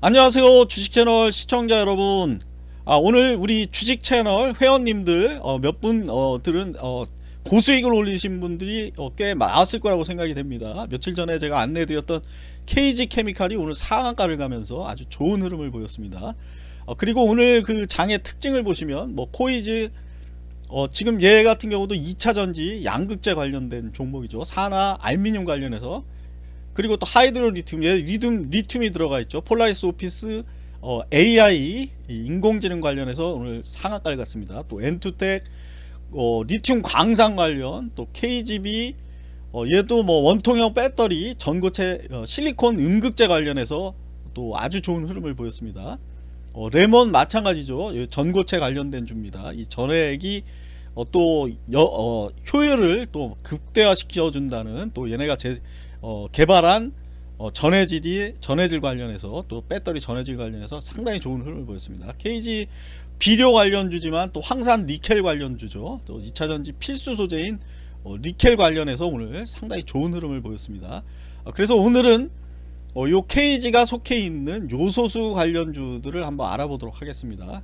안녕하세요 주식채널 시청자 여러분. 아, 오늘 우리 주식채널 회원님들 어, 몇분들은 어, 고수익을 올리신 분들이 어, 꽤 많았을 거라고 생각이 됩니다. 며칠 전에 제가 안내해드렸던 KG케미칼이 오늘 상한가를 가면서 아주 좋은 흐름을 보였습니다. 어, 그리고 오늘 그 장의 특징을 보시면 뭐 코이즈 어, 지금 얘 같은 경우도 2차전지 양극재 관련된 종목이죠. 산화 알미늄 관련해서 그리고 또 하이드로 리튬, 예, 리튬, 리튬이 들어가 있죠. 폴라리스 오피스, 어, AI, 인공지능 관련해서 오늘 상한가를 갔습니다. 또 엔투텍, 어, 리튬 광산 관련, 또 KGB, 어, 얘도 뭐 원통형 배터리, 전고체, 어, 실리콘 음극재 관련해서 또 아주 좋은 흐름을 보였습니다. 어, 레몬 마찬가지죠. 전고체 관련된 주입니다. 이 전해액이 어, 또 여, 어, 효율을 또 극대화시켜 준다는 또 얘네가 제, 어, 개발한 어, 전해질이 전해질 관련해서 또 배터리 전해질 관련해서 상당히 좋은 흐름을 보였습니다. KG 비료 관련주지만 또 황산 니켈 관련주죠. 또 2차전지 필수 소재인 어, 니켈 관련해서 오늘 상당히 좋은 흐름을 보였습니다. 어, 그래서 오늘은 어, 요 KG가 속해 있는 요소수 관련주들을 한번 알아보도록 하겠습니다.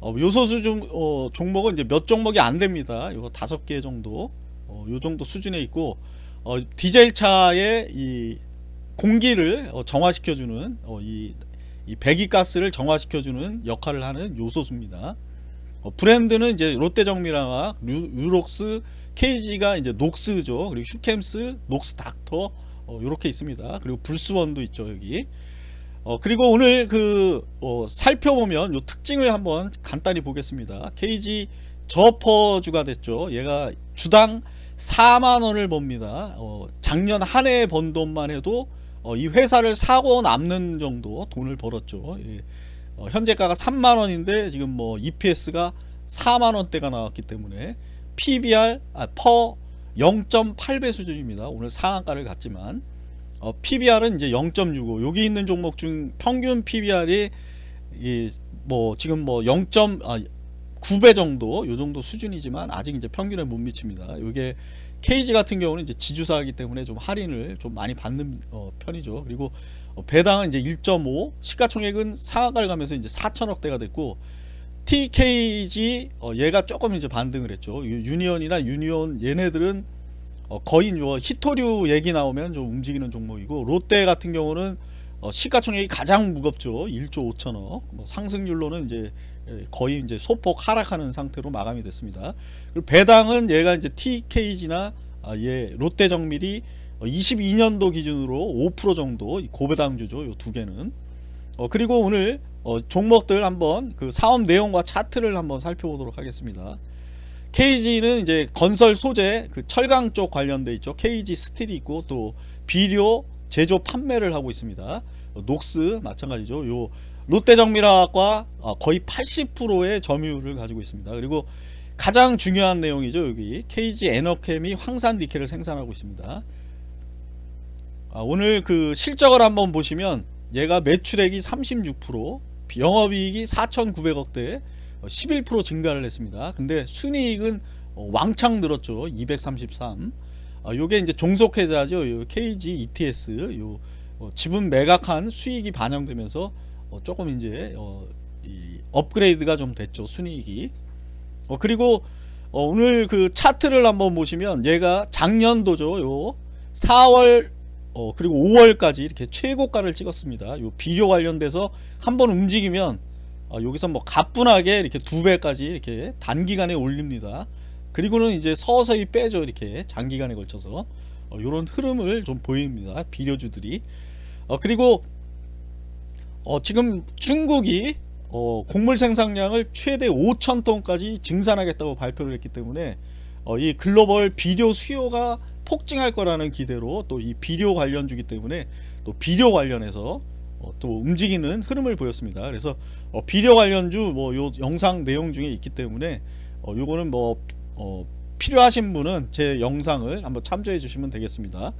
어, 요소수 중, 어, 종목은 이제 몇 종목이 안 됩니다. 이거 다섯 개 정도, 어, 요 정도 수준에 있고, 어, 디젤 차의 이 공기를 어, 정화시켜주는 어, 이, 이 배기가스를 정화시켜주는 역할을 하는 요소수입니다. 어, 브랜드는 이제 롯데정밀화학, 유록스, KG가 이제 녹스죠. 그리고 휴캠스, 녹스 닥터 이렇게 있습니다. 그리고 불스원도 있죠 여기. 어, 그리고 오늘 그 어, 살펴보면 요 특징을 한번 간단히 보겠습니다. KG 저퍼주가 됐죠. 얘가 주당 4만원을 봅니다 어, 작년 한 해 번 돈만 해도 어, 이 회사를 사고 남는 정도 돈을 벌었죠 예. 어, 현재가가 3만원인데 지금 뭐 EPS가 4만원대가 나왔기 때문에 PBR 아, 퍼 0.8배 수준입니다 오늘 상한가를 갔지만 어, PBR은 이제 0.65 여기 있는 종목 중 평균 PBR이 이, 뭐 지금 뭐 0. 아, 9배 정도 요 정도 수준이지만 아직 이제 평균에 못 미칩니다. 이게 KG 같은 경우는 이제 지주사이기 때문에 좀 할인을 좀 많이 받는 어, 편이죠. 그리고 어, 배당은 이제 1.5 시가총액은 상한가를 가면서 이제 4천억대가 됐고 TKG 어, 얘가 조금 이제 반등을 했죠. 유니온이나 유니온 얘네들은 어, 거의 뭐 히토류 얘기 나오면 좀 움직이는 종목이고 롯데 같은 경우는 어, 시가총액이 가장 무겁죠. 1조 5천억. 뭐 상승률로는 이제 예, 거의 이제 소폭 하락하는 상태로 마감이 됐습니다. 그리고 배당은 얘가 이제 TKG나 아, 얘 롯데정밀이 22년도 기준으로 5% 정도 고배당주죠. 이두 개는. 어, 그리고 오늘 어, 종목들 한번 그 사업 내용과 차트를 한번 살펴보도록 하겠습니다. KG는 이제 건설 소재 그 철강 쪽 관련돼 있죠. KG 스틸이 있고 또 비료 제조 판매를 하고 있습니다. 어, 녹스 마찬가지죠. 요 롯데정밀화학과 어, 거의 80%의 점유율을 가지고 있습니다. 그리고 가장 중요한 내용이죠. 여기 KG 에너캠이 황산 니켈을 생산하고 있습니다. 아, 오늘 그 실적을 한번 보시면 얘가 매출액이 36% 영업이익이 4,900억대 11% 증가를 했습니다. 근데 순이익은 어, 왕창 늘었죠. 233. 아, 요게 이제 종속회사죠. 요 KG ETS 요 어, 지분 매각한 수익이 반영되면서 어, 조금 이제 어, 업그레이드가 좀 됐죠 순이익이. 어, 그리고 어, 오늘 그 차트를 한번 보시면 얘가 작년도죠 요 4월 어, 그리고 5월까지 이렇게 최고가를 찍었습니다. 요 비료 관련돼서 한번 움직이면 어, 여기서 뭐 가뿐하게 이렇게 두 배까지 이렇게 단기간에 올립니다. 그리고는 이제 서서히 빼죠 이렇게 장기간에 걸쳐서. 어, 요런 흐름을 좀 보입니다 비료주들이. 어, 그리고 어, 지금 중국이 어, 곡물 생산량을 최대 5천톤까지 증산하겠다고 발표를 했기 때문에 어, 이 글로벌 비료 수요가 폭증할 거라는 기대로 또 이 비료 관련주기 때문에 또 비료 관련해서 어, 또 움직이는 흐름을 보였습니다. 그래서 어, 비료 관련주 뭐 요 영상 내용 중에 있기 때문에 어, 요거는 뭐 어, 필요하신 분은 제 영상을 한번 참조해 주시면 되겠습니다.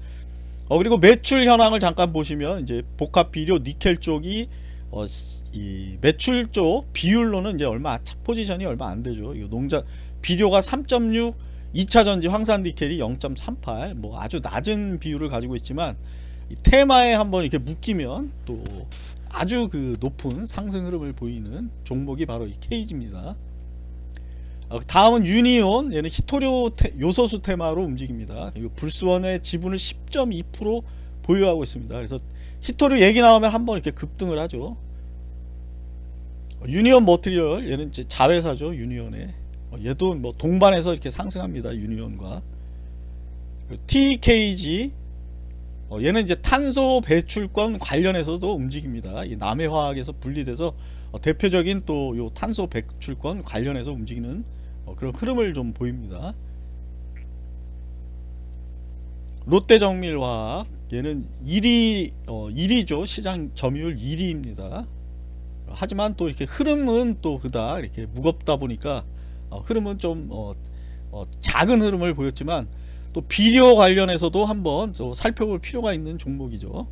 어, 그리고 매출 현황을 잠깐 보시면 이제 복합 비료 니켈 쪽이 어, 이 매출 쪽 비율로는 이제 얼마 포지션이 얼마 안 되죠. 이거 농자 비료가 3.6 2차 전지 황산 니켈이 0.38 뭐 아주 낮은 비율을 가지고 있지만 테마에 한번 이렇게 묶이면 또 아주 그 높은 상승 흐름을 보이는 종목이 바로 이 케이지입니다. 어, 다음은 유니온 얘는 히토류 테, 요소수 테마로 움직입니다. 그리고 불스원의 지분을 10.2% 보유하고 있습니다. 그래서 히토류 얘기 나오면 한번 이렇게 급등을 하죠. 어, 유니온 머티리얼 얘는 이제 자회사죠 유니온의 어, 얘도 뭐 동반해서 이렇게 상승합니다 유니온과 TKG 어, 얘는 이제 탄소 배출권 관련해서도 움직입니다. 이 남해화학에서 분리돼서 어, 대표적인 또 요 탄소 배출권 관련해서 움직이는 어, 그런 흐름을 좀 보입니다. 롯데정밀화학 얘는 1위 어, 1위죠 시장 점유율 1위입니다. 하지만 또 이렇게 흐름은 또 그다 이렇게 무겁다 보니까 어, 흐름은 좀 어, 어, 작은 흐름을 보였지만 또 비료 관련해서도 한번 또 살펴볼 필요가 있는 종목이죠.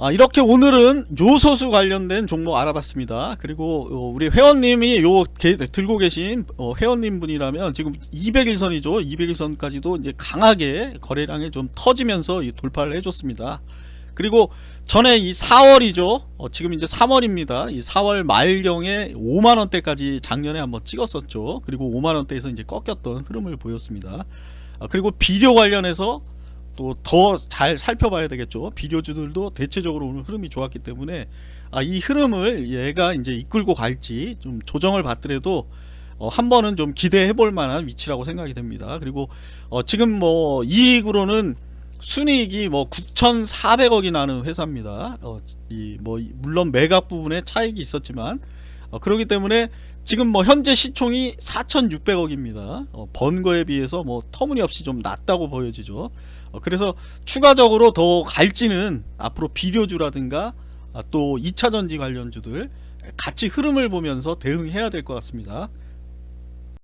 아, 이렇게 오늘은 요소수 관련된 종목 알아봤습니다. 그리고 어, 우리 회원님이 요 게- 들고 계신 어, 회원님 분이라면 지금 200일선이죠. 200일선까지도 이제 강하게 거래량이 좀 터지면서 이 돌파를 해줬습니다. 그리고 전에 이 4월이죠. 어, 지금 이제 3월입니다. 이 4월 말경에 5만 원대까지 작년에 한번 찍었었죠. 그리고 5만 원대에서 이제 꺾였던 흐름을 보였습니다. 아, 그리고 비료 관련해서 또 더 잘 살펴봐야 되겠죠. 비료주들도 대체적으로 오늘 흐름이 좋았기 때문에 아, 이 흐름을 얘가 이제 이끌고 갈지 좀 조정을 받더라도 어, 한 번은 좀 기대해 볼 만한 위치라고 생각이 됩니다. 그리고 어, 지금 뭐 이익으로는 순이익이 뭐 9,400억이 나는 회사입니다. 어, 이 뭐 물론 매각 부분에 차익이 있었지만 어, 그렇기 때문에 지금 뭐 현재 시총이 4,600억입니다. 어, 번 거에 비해서 뭐 터무니없이 좀 낮다고 보여지죠. 어, 그래서 추가적으로 더 갈지는 앞으로 비료주라든가 아, 또 2차전지 관련주들 같이 흐름을 보면서 대응해야 될 것 같습니다.